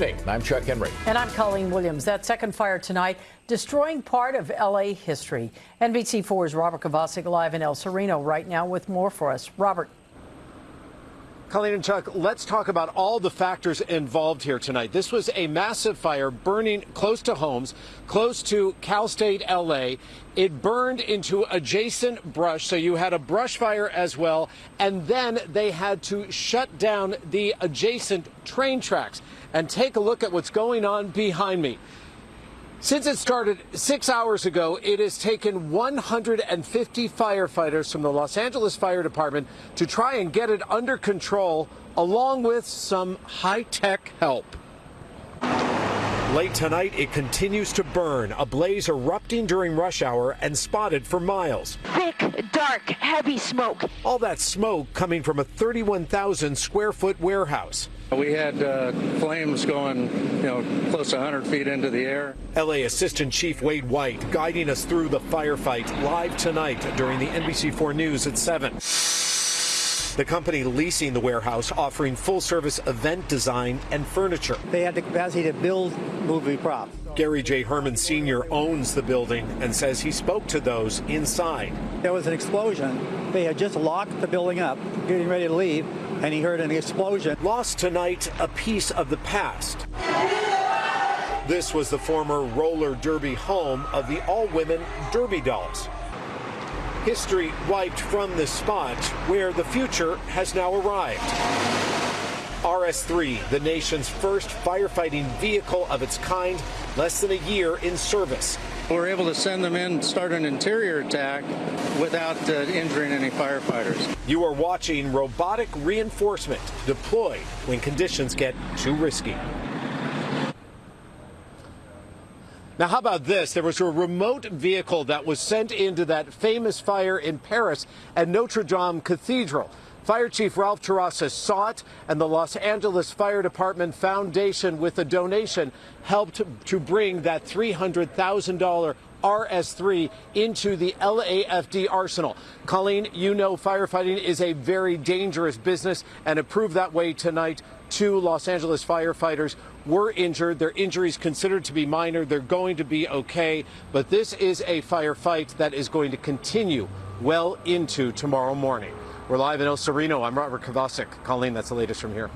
evening. I'm Chuck Henry. And I'm Colleen Williams. That second fire tonight destroying part of L.A. history. NBC4's Robert Kovacik live in El Sereno right now with more for us. Robert. Colleen and Chuck, let's talk about all the factors involved here tonight. This was a massive fire burning close to homes, close to Cal State LA. It burned into adjacent brush, so you had a brush fire as well, and then they had to shut down the adjacent train tracks. And take a look at what's going on behind me. Since it started six hours ago, it has taken 150 firefighters from the Los Angeles Fire Department to try and get it under control, along with some high tech help. Late tonight, it continues to burn, a blaze erupting during rush hour and spotted for miles. Thick, dark, heavy smoke. All that smoke coming from a 31,000 square foot warehouse. We had uh, flames going, you know, close to 100 feet into the air. LA Assistant Chief Wade White guiding us through the firefight live tonight during the NBC4 News at 7. The company leasing the warehouse offering full service event design and furniture. They had the capacity to build movie props. Gary J. Herman Sr. owns the building and says he spoke to those inside. There was an explosion. They had just locked the building up, getting ready to leave, and he heard an explosion. Lost tonight a piece of the past. This was the former roller derby home of the all women Derby dolls history wiped from the spot where the future has now arrived. RS-3, the nation's first firefighting vehicle of its kind, less than a year in service. We're able to send them in, start an interior attack without uh, injuring any firefighters. You are watching robotic reinforcement deployed when conditions get too risky. Now, how about this? There was a remote vehicle that was sent into that famous fire in Paris at Notre Dame Cathedral. Fire Chief Ralph Terrazas saw it, and the Los Angeles Fire Department Foundation, with a donation, helped to bring that $300,000 RS3 into the LAFD arsenal. Colleen, you know firefighting is a very dangerous business, and it proved that way tonight. Two Los Angeles firefighters were injured. Their injuries considered to be minor. They're going to be okay, but this is a firefight that is going to continue well into tomorrow morning. We're live in El Sereno. I'm Robert Kovacik. Colleen, that's the latest from here.